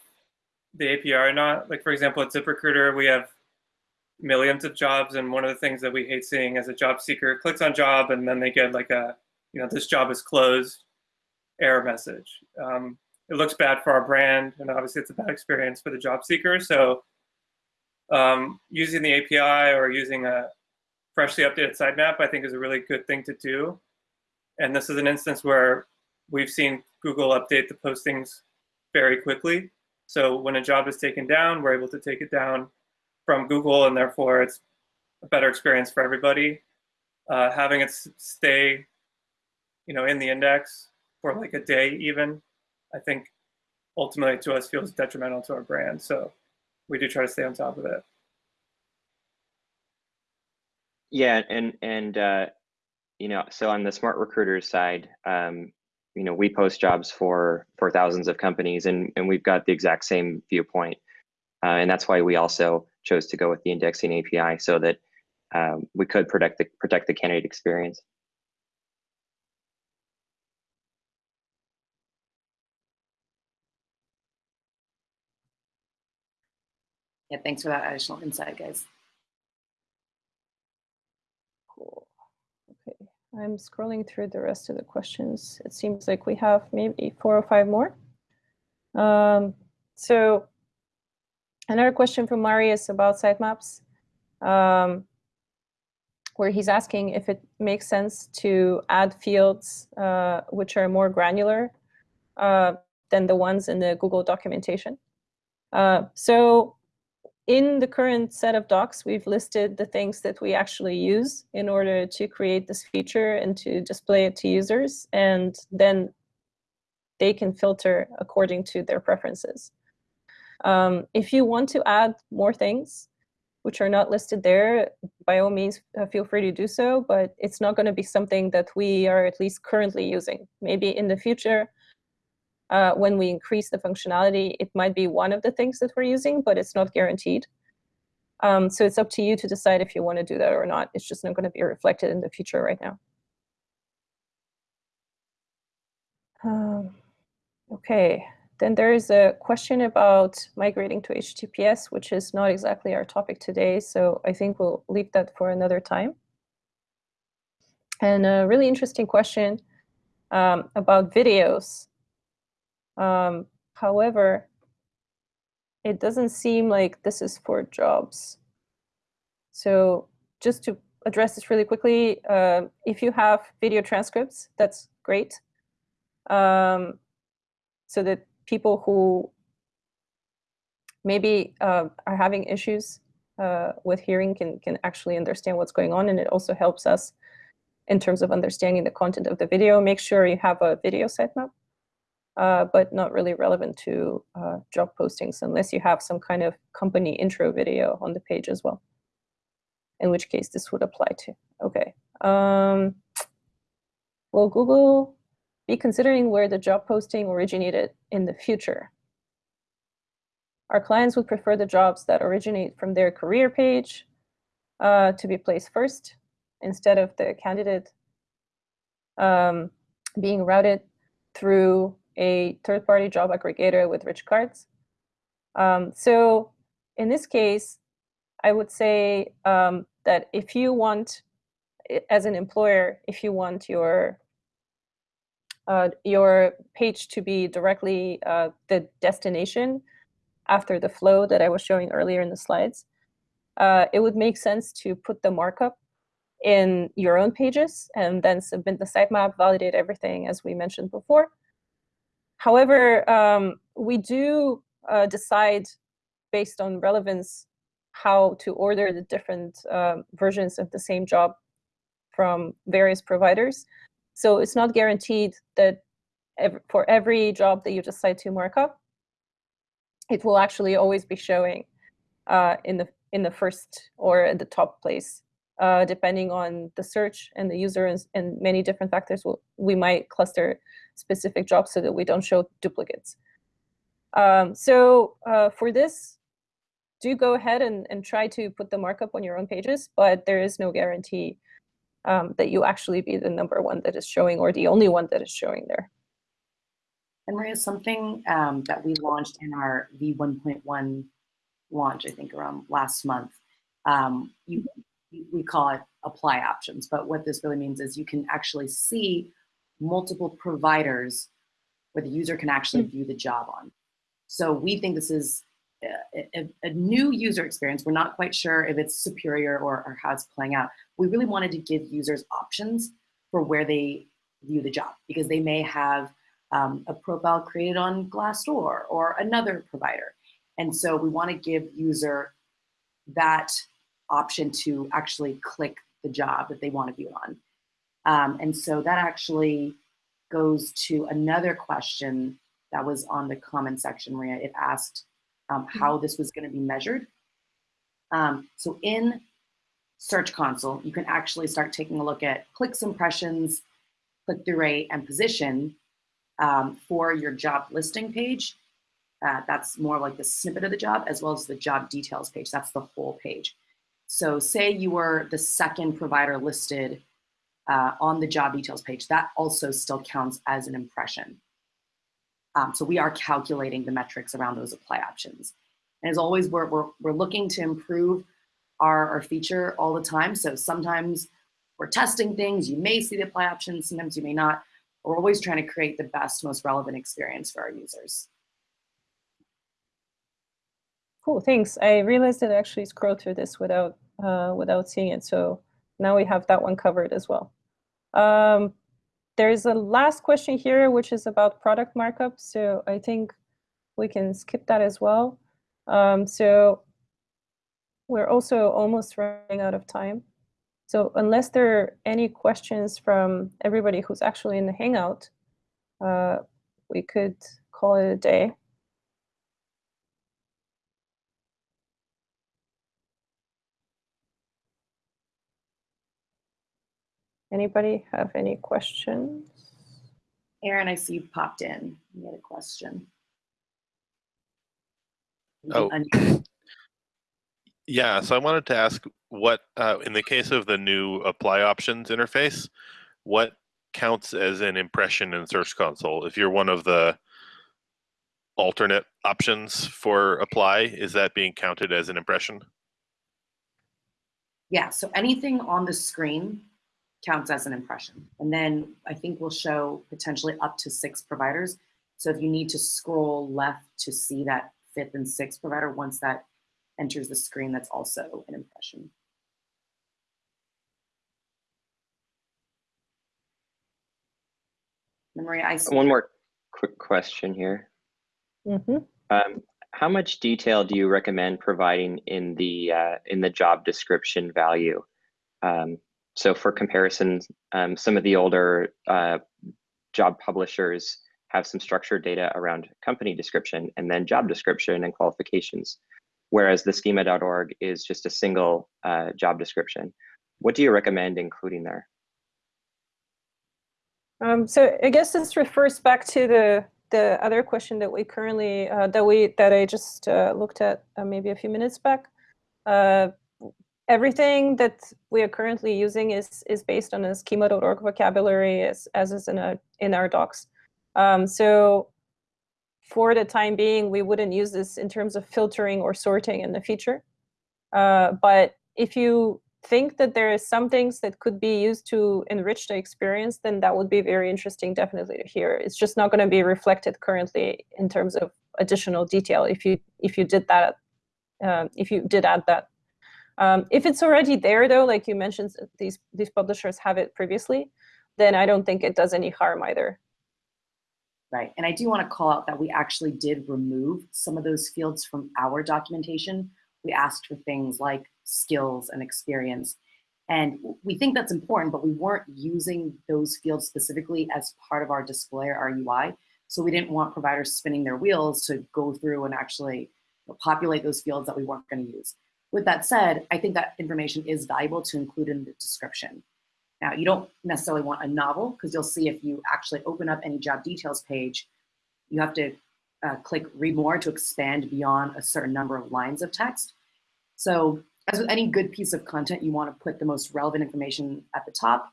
the API or not, like for example, at ZipRecruiter, we have millions of jobs, and one of the things that we hate seeing as a job seeker clicks on job, and then they get like a, you know, this job is closed, error message. Um, it looks bad for our brand, and obviously it's a bad experience for the job seeker. So um, using the API or using a freshly updated sitemap, I think is a really good thing to do. And this is an instance where we've seen Google update the postings very quickly. So when a job is taken down, we're able to take it down from Google, and therefore it's a better experience for everybody. Uh, having it stay, you know, in the index for like a day even, I think ultimately to us feels detrimental to our brand. So we do try to stay on top of it. Yeah, and and uh, you know, so on the SmartRecruiters side, um, you know, we post jobs for for thousands of companies, and and we've got the exact same viewpoint, uh, and that's why we also chose to go with the indexing API so that um, we could protect the protect the candidate experience. Yeah, thanks for that additional insight, guys. Cool. Okay, I'm scrolling through the rest of the questions. It seems like we have maybe four or five more. Um, so another question from Marius about sitemaps, um, where he's asking if it makes sense to add fields uh, which are more granular uh, than the ones in the Google documentation. Uh, so in the current set of docs, we've listed the things that we actually use in order to create this feature and to display it to users. And then they can filter according to their preferences. Um, if you want to add more things, which are not listed there, by all means, uh, feel free to do so, but it's not going to be something that we are at least currently using. Maybe in the future, uh, when we increase the functionality, it might be one of the things that we're using, but it's not guaranteed. Um, so it's up to you to decide if you want to do that or not. It's just not going to be reflected in the future right now. Um, okay, then there is a question about migrating to HTTPS, which is not exactly our topic today. So I think we'll leave that for another time. And a really interesting question um, about videos. Um, however, it doesn't seem like this is for jobs. So just to address this really quickly, uh, if you have video transcripts, that's great. Um, so that people who maybe uh, are having issues uh, with hearing can, can actually understand what's going on. And it also helps us in terms of understanding the content of the video. Make sure you have a video sitemap uh, but not really relevant to uh, job postings unless you have some kind of company intro video on the page as well, in which case this would apply to. Okay. Um, will Google be considering where the job posting originated in the future? Our clients would prefer the jobs that originate from their career page uh, to be placed first instead of the candidate um, being routed through a third-party job aggregator with rich cards. Um, so in this case, I would say um, that if you want, as an employer, if you want your uh, your page to be directly uh, the destination after the flow that I was showing earlier in the slides, uh, it would make sense to put the markup in your own pages and then submit the sitemap, validate everything as we mentioned before. However, um, we do uh, decide based on relevance how to order the different um, versions of the same job from various providers. So it's not guaranteed that ev for every job that you decide to mark up, it will actually always be showing uh, in the in the first or at the top place, uh, depending on the search and the user and, and many different factors. We might cluster specific jobs so that we don't show duplicates. Um, so uh, for this, do go ahead and, and try to put the markup on your own pages, but there is no guarantee um, that you actually be the number one that is showing or the only one that is showing there. And Maria, something um, that we launched in our V1.1 launch, I think around last month, um, you, we call it apply options, but what this really means is you can actually see multiple providers where the user can actually mm. view the job on. So we think this is a, a, a, new user experience. We're not quite sure if it's superior or, or how it's playing out. We really wanted to give users options for where they view the job because they may have um, a profile created on Glassdoor or another provider. And so we want to give user that option to actually click the job that they want to view on. Um, and so that actually goes to another question that was on the comment section, Maria. It asked um, mm-hmm. how this was going to be measured. Um, so in Search Console, you can actually start taking a look at clicks, impressions, click-through rate, and position um, for your job listing page. Uh, that's more like the snippet of the job, as well as the job details page. That's the whole page. So say you were the second provider listed uh, on the job details page, that also still counts as an impression. Um, so we are calculating the metrics around those apply options. And as always, we're, we're, we're looking to improve our, our feature all the time. So sometimes we're testing things, you may see the apply options, sometimes you may not. We're always trying to create the best, most relevant experience for our users. Cool, thanks. I realized that I actually scrolled through this without uh, without seeing it. So now we have that one covered as well. Um, there's a last question here, which is about product markup. So I think we can skip that as well. Um, so we're also almost running out of time. So unless there are any questions from everybody who's actually in the Hangout, uh, we could call it a day. Anybody have any questions? Aaron, I see you popped in. You had a question. Oh, yeah. So I wanted to ask what, uh, in the case of the new apply options interface, what counts as an impression in Search Console? If you're one of the alternate options for apply, is that being counted as an impression? Yeah, so anything on the screen counts as an impression. And then I think we'll show potentially up to six providers. So if you need to scroll left to see that fifth and sixth provider, once that enters the screen, that's also an impression. Maria, I One more quick question here. Mm -hmm. um, how much detail do you recommend providing in the uh, in the job description value? Um, so for comparison, um, some of the older uh, job publishers have some structured data around company description and then job description and qualifications, whereas the schema.org is just a single uh, job description. What do you recommend including there? Um, so I guess this refers back to the the other question that we currently uh, that we that I just uh, looked at uh, maybe a few minutes back. Everything that we are currently using is is based on a schema.org vocabulary as, as is in, a, in our docs. Um, so for the time being, we wouldn't use this in terms of filtering or sorting in the future. Uh, but if you think that there is some things that could be used to enrich the experience, then that would be very interesting definitely to hear. It's just not going to be reflected currently in terms of additional detail if you if you did that uh, if you did add that um, if it's already there, though, like you mentioned, these, these publishers have it previously, then I don't think it does any harm either. Right, and I do want to call out that we actually did remove some of those fields from our documentation. We asked for things like skills and experience. And we think that's important, but we weren't using those fields specifically as part of our display or our UI. So we didn't want providers spinning their wheels to go through and actually populate those fields that we weren't going to use. With that said, I think that information is valuable to include in the description. Now, you don't necessarily want a novel because you'll see if you actually open up any job details page, you have to uh, click read more to expand beyond a certain number of lines of text. So as with any good piece of content, you want to put the most relevant information at the top.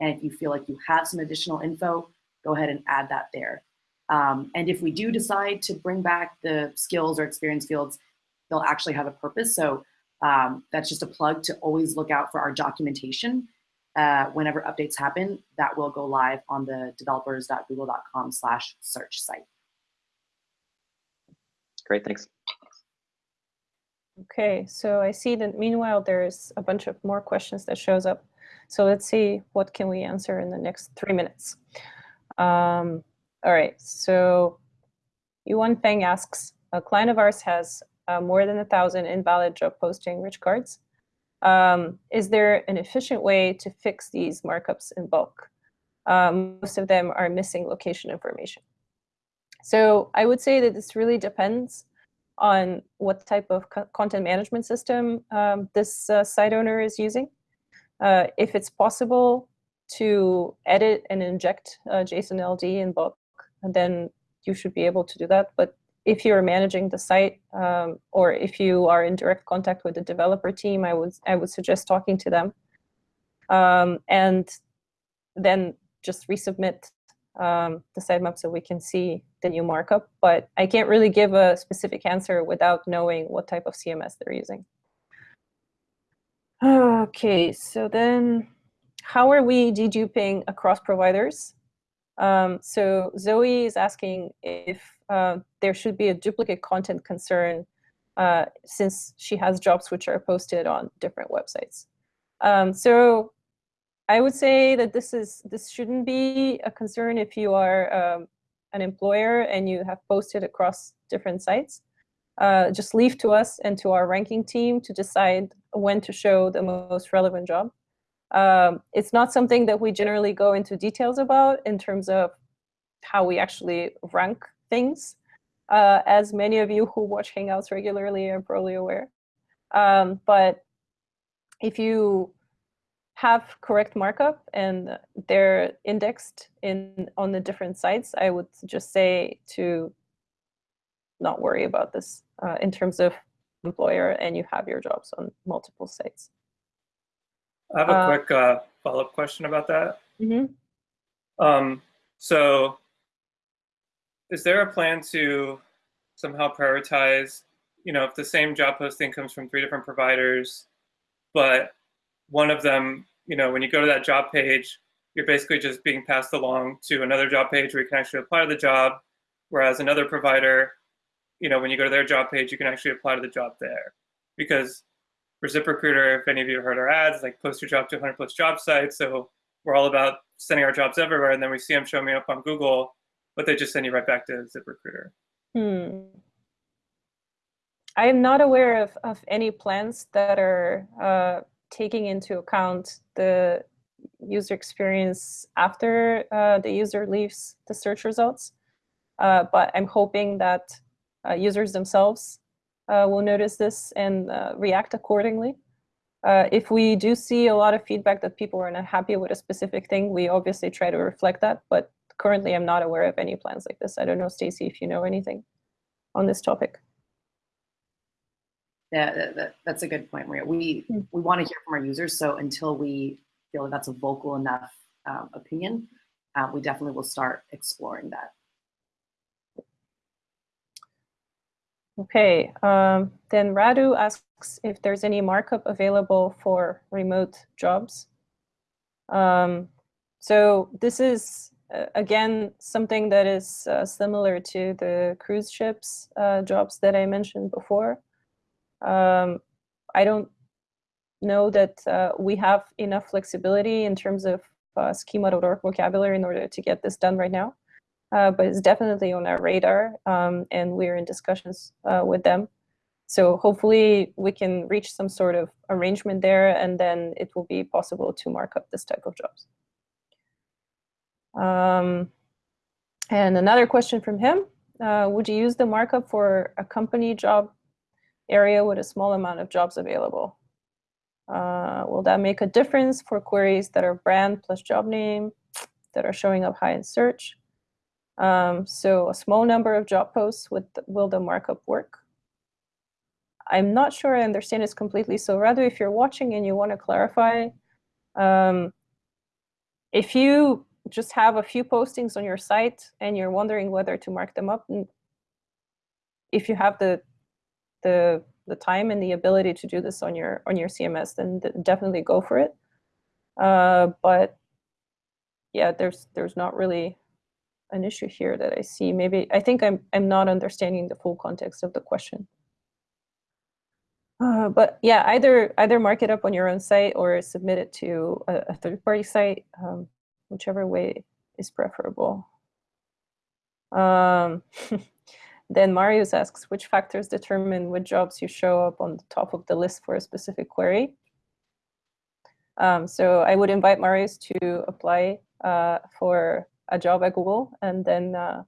And if you feel like you have some additional info, go ahead and add that there. Um, and if we do decide to bring back the skills or experience fields, they'll actually have a purpose. So um, that's just a plug to always look out for our documentation. Uh, whenever updates happen, that will go live on the developers.google.com slash search site. Great, thanks. Okay, so I see that meanwhile there's a bunch of more questions that shows up. So let's see what can we answer in the next three minutes. Um, all right, so Yuan Feng asks, a client of ours has uh, more than a thousand invalid job posting rich cards. Um, is there an efficient way to fix these markups in bulk? Um, most of them are missing location information. So I would say that this really depends on what type of co content management system um, this uh, site owner is using. Uh, if it's possible to edit and inject uh, JSON LD in bulk, then you should be able to do that. But if you're managing the site um, or if you are in direct contact with the developer team, I would, I would suggest talking to them. Um, and then just resubmit um, the sitemap so we can see the new markup. But I can't really give a specific answer without knowing what type of CMS they're using. Okay, so then how are we deduping across providers? Um, so Zoe is asking if uh, there should be a duplicate content concern uh, since she has jobs which are posted on different websites. Um, so I would say that this is this shouldn't be a concern if you are um, an employer and you have posted across different sites. Uh, just leave to us and to our ranking team to decide when to show the most relevant job. Um, it's not something that we generally go into details about in terms of how we actually rank things, uh, as many of you who watch Hangouts regularly are probably aware. Um, but if you have correct markup and they're indexed in on the different sites, I would just say to not worry about this uh, in terms of employer and you have your jobs on multiple sites. I have a uh, quick uh, follow-up question about that. Mm -hmm. um, so is there a plan to somehow prioritize, you know, if the same job posting comes from three different providers, but one of them, you know, when you go to that job page, you're basically just being passed along to another job page where you can actually apply to the job, whereas another provider, you know, when you go to their job page, you can actually apply to the job there. Because for ZipRecruiter, if any of you heard our ads, like post your job to 100 plus job sites. So we're all about sending our jobs everywhere, and then we see them showing up on Google, but they just send you right back to ZipRecruiter. Hmm. I am not aware of, of any plans that are uh, taking into account the user experience after uh, the user leaves the search results. Uh, but I'm hoping that uh, users themselves will notice this and uh, react accordingly. Uh, if we do see a lot of feedback that people are not happy with a specific thing, we obviously try to reflect that. But currently, I'm not aware of any plans like this. I don't know, Stacy, if you know anything on this topic. Yeah, that, that, that's a good point, Maria. We mm. we want to hear from our users, so until we feel that that's a vocal enough um, opinion, uh, we definitely will start exploring that. Okay, um, then Radu asks if there's any markup available for remote jobs. Um, so this is, uh, again, something that is uh, similar to the cruise ships uh, jobs that I mentioned before. Um, I don't know that uh, we have enough flexibility in terms of uh, schema.org vocabulary in order to get this done right now uh, but it's definitely on our radar um, and we're in discussions uh, with them. So hopefully we can reach some sort of arrangement there and then it will be possible to mark up this type of jobs. Um, And another question from him, uh, would you use the markup for a company job area with a small amount of jobs available? Uh, will that make a difference for queries that are brand plus job name that are showing up high in search? Um, so a small number of job posts, with will the markup work? I'm not sure I understand this completely. So rather, if you're watching and you want to clarify, um, if you just have a few postings on your site and you're wondering whether to mark them up, if you have the the the time and the ability to do this on your on your CMS, then definitely go for it. Uh, but yeah, there's there's not really an issue here that I see. Maybe I think I'm I'm not understanding the full context of the question. Uh, but yeah, either either mark it up on your own site or submit it to a, a third-party site, um, whichever way is preferable. Um, then Marius asks, which factors determine which jobs you show up on the top of the list for a specific query? Um, so I would invite Marius to apply uh, for a job at Google, and then uh,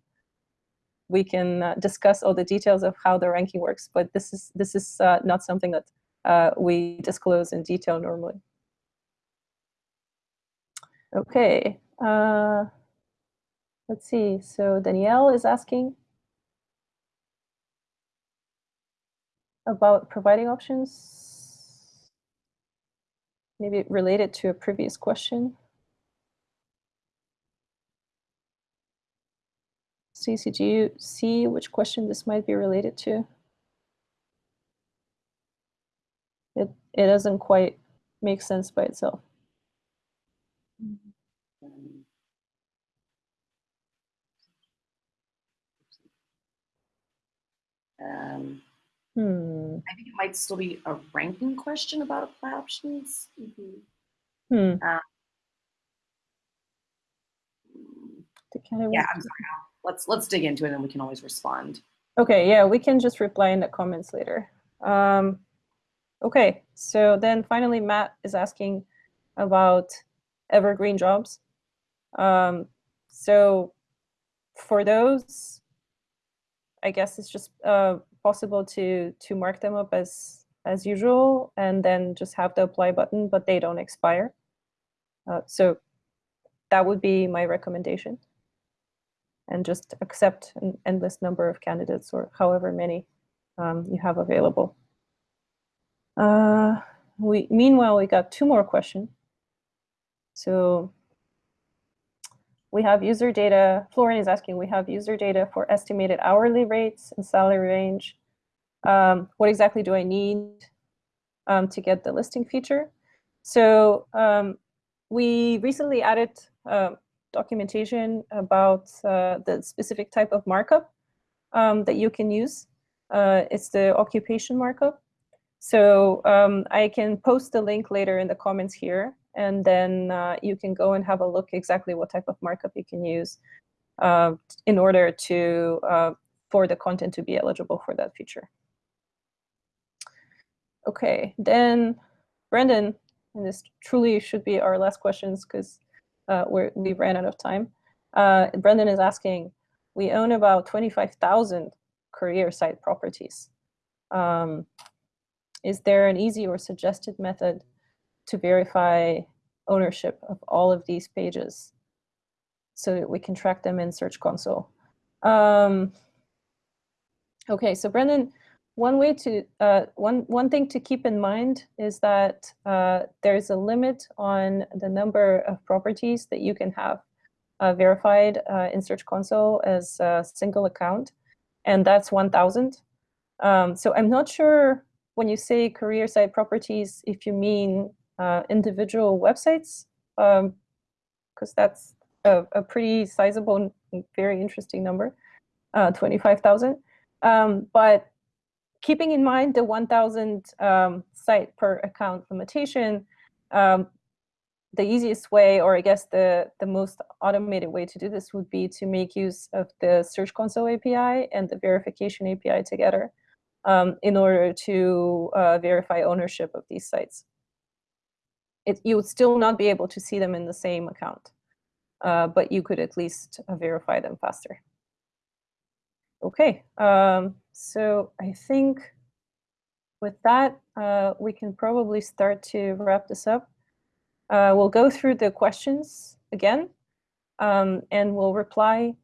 we can uh, discuss all the details of how the ranking works. But this is this is uh, not something that uh, we disclose in detail normally. Okay, uh, let's see. So Danielle is asking about providing options, maybe related to a previous question. Stacey, do you see which question this might be related to? It, it doesn't quite make sense by itself. Um, Hmm. I think it might still be a ranking question about apply options. Mm -hmm. Hmm. Uh, yeah, I'm sorry. Let's let's dig into it, and we can always respond. Okay. Yeah, we can just reply in the comments later. Um, okay. So then finally, Matt is asking about evergreen jobs. Um, so for those, I guess it's just uh, possible to to mark them up as as usual and then just have the apply button, but they don't expire. Uh, so that would be my recommendation. And just accept an endless number of candidates or however many um, you have available. Uh, we Meanwhile, we got two more questions. So we have user data. Florian is asking, we have user data for estimated hourly rates and salary range. Um, what exactly do I need um, to get the listing feature? So um, we recently added uh, documentation about uh, the specific type of markup um, that you can use. Uh, it's the occupation markup. So um, I can post the link later in the comments here and then uh, you can go and have a look exactly what type of markup you can use uh, in order to uh, for the content to be eligible for that feature. Okay, then Brendan, and this truly should be our last questions because uh, we ran out of time. Uh, Brendan is asking, we own about 25,000 career site properties. Um, is there an easy or suggested method to verify ownership of all of these pages so that we can track them in Search Console. Um, okay, so Brendan, one way to uh, one one thing to keep in mind is that uh, there's a limit on the number of properties that you can have uh, verified uh, in Search Console as a single account, and that's 1,000. Um, so I'm not sure when you say career site properties if you mean uh, individual websites, because um, that's a, a, pretty sizable very interesting number, uh, 25,000. Um, but keeping in mind the 1,000 um, site per account limitation, um, the easiest way, or I guess the, the most automated way to do this would be to make use of the Search Console API and the verification API together um, in order to uh, verify ownership of these sites it, you would still not be able to see them in the same account. uh, but you could at least uh, verify them faster. Okay, um, so I think with that, uh, we can probably start to wrap this up. Uh, we'll go through the questions again, um, and we'll reply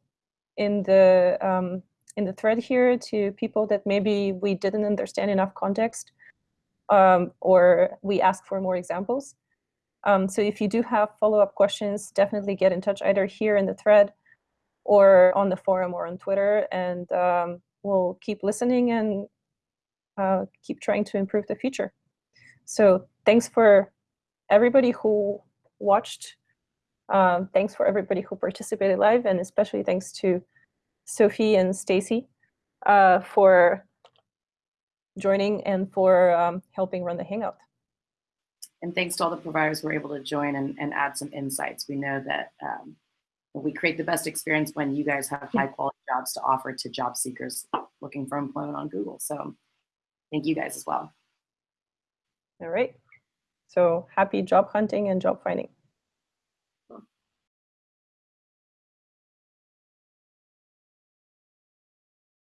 in the um, in the thread here to people that maybe we didn't understand enough context, um, or we ask for more examples. Um, so if you do have follow-up questions, definitely get in touch either here in the thread or on the forum or on Twitter, and um, we'll keep listening and uh, keep trying to improve the future. So thanks for everybody who watched. Um, thanks for everybody who participated live, and especially thanks to Sophie and Stacy uh, for joining and for um, helping run the Hangout. And thanks to all the providers who were able to join and, and add some insights. We know that um, we create the best experience when you guys have high quality jobs to offer to job seekers looking for employment on Google. So thank you guys as well. All right. So happy job hunting and job finding.